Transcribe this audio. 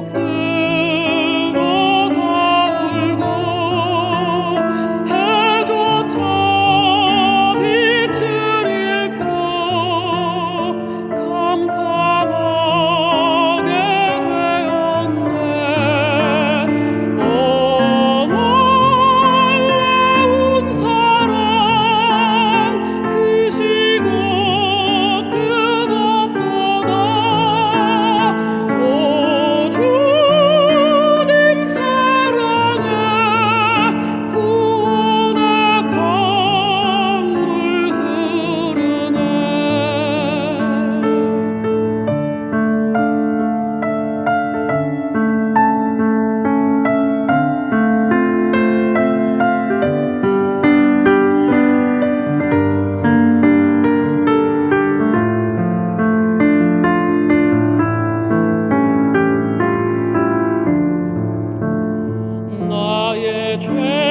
walk Dream.